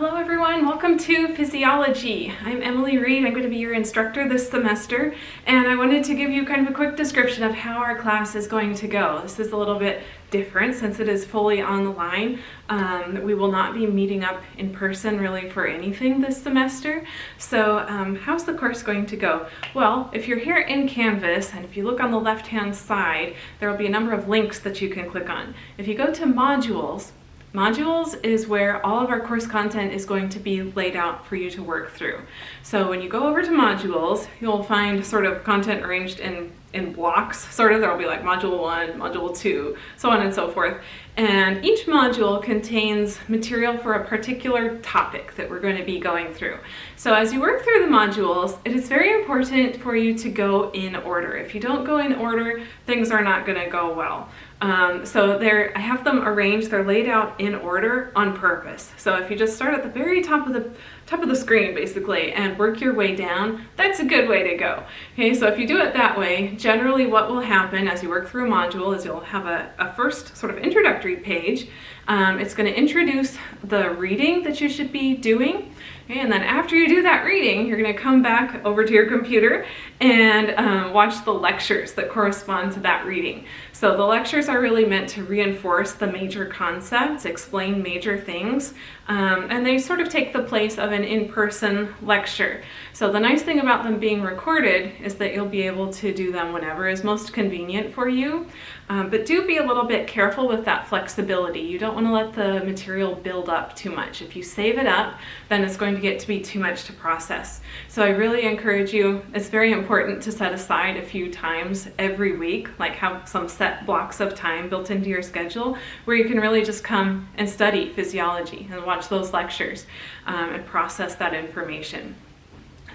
Hello everyone, welcome to Physiology. I'm Emily Reed, I'm going to be your instructor this semester and I wanted to give you kind of a quick description of how our class is going to go. This is a little bit different since it is fully online. Um, we will not be meeting up in person really for anything this semester. So um, how's the course going to go? Well, if you're here in Canvas and if you look on the left hand side, there will be a number of links that you can click on. If you go to modules, Modules is where all of our course content is going to be laid out for you to work through. So when you go over to modules, you'll find sort of content arranged in, in blocks, sort of. There will be like module one, module two, so on and so forth. And each module contains material for a particular topic that we're going to be going through. So as you work through the modules, it is very important for you to go in order. If you don't go in order, things are not going to go well. Um, so I have them arranged, they're laid out in order on purpose. So if you just start at the very top of the top of the screen basically and work your way down, that's a good way to go. Okay, so if you do it that way, generally what will happen as you work through a module is you'll have a, a first sort of introductory page. Um, it's going to introduce the reading that you should be doing. And then after you do that reading, you're going to come back over to your computer and um, watch the lectures that correspond to that reading. So the lectures are really meant to reinforce the major concepts, explain major things, um, and they sort of take the place of an in-person lecture. So the nice thing about them being recorded is that you'll be able to do them whenever is most convenient for you. Um, but do be a little bit careful with that flexibility. You don't want to let the material build up too much. If you save it up, then it's going to get to be too much to process. So I really encourage you, it's very important to set aside a few times every week, like have some set blocks of time built into your schedule where you can really just come and study physiology and watch those lectures um, and process that information.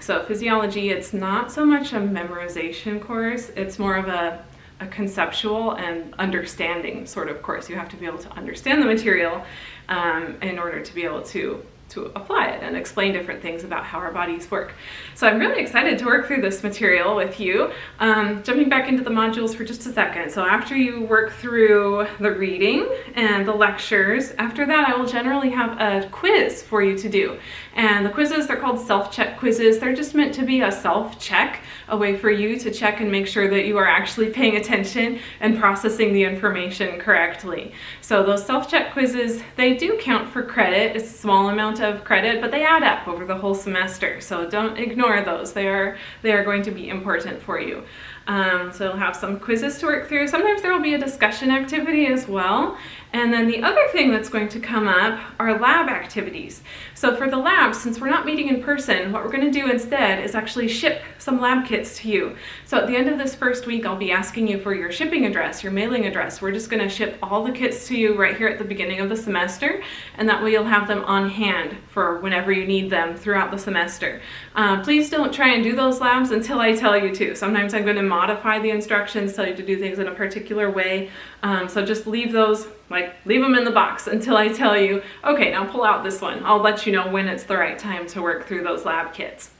So physiology, it's not so much a memorization course, it's more of a a conceptual and understanding sort of course. You have to be able to understand the material um, in order to be able to to apply it and explain different things about how our bodies work. So I'm really excited to work through this material with you. Um, jumping back into the modules for just a second. So after you work through the reading and the lectures, after that I will generally have a quiz for you to do. And the quizzes, they're called self-check quizzes. They're just meant to be a self-check, a way for you to check and make sure that you are actually paying attention and processing the information correctly. So those self-check quizzes, they do count for credit. It's a small amount amount of credit, but they add up over the whole semester. So don't ignore those. They are, they are going to be important for you. Um, so you'll have some quizzes to work through. Sometimes there will be a discussion activity as well. And then the other thing that's going to come up are lab activities. So for the lab, since we're not meeting in person, what we're going to do instead is actually ship some lab kits to you. So at the end of this first week, I'll be asking you for your shipping address, your mailing address. We're just going to ship all the kits to you right here at the beginning of the semester, and that way you'll have them on hand for whenever you need them throughout the semester. Uh, please don't try and do those labs until I tell you to. Sometimes I'm going to modify the instructions, tell you to do things in a particular way. Um, so just leave those, like leave them in the box until I tell you, okay, now pull out this one. I'll let you know when it's the right time to work through those lab kits.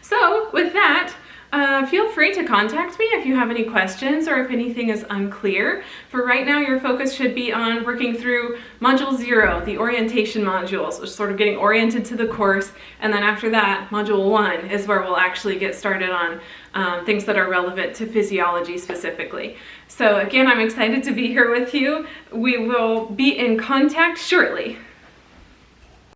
So with that, uh, feel free to contact me if you have any questions or if anything is unclear. For right now, your focus should be on working through Module 0, the orientation modules, so sort of getting oriented to the course, and then after that, Module 1 is where we'll actually get started on um, things that are relevant to physiology specifically. So again, I'm excited to be here with you. We will be in contact shortly.